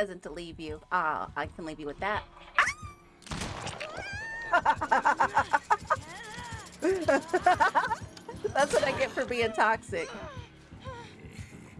present to leave you. Ah, I can leave you with that. That's what I get for being toxic.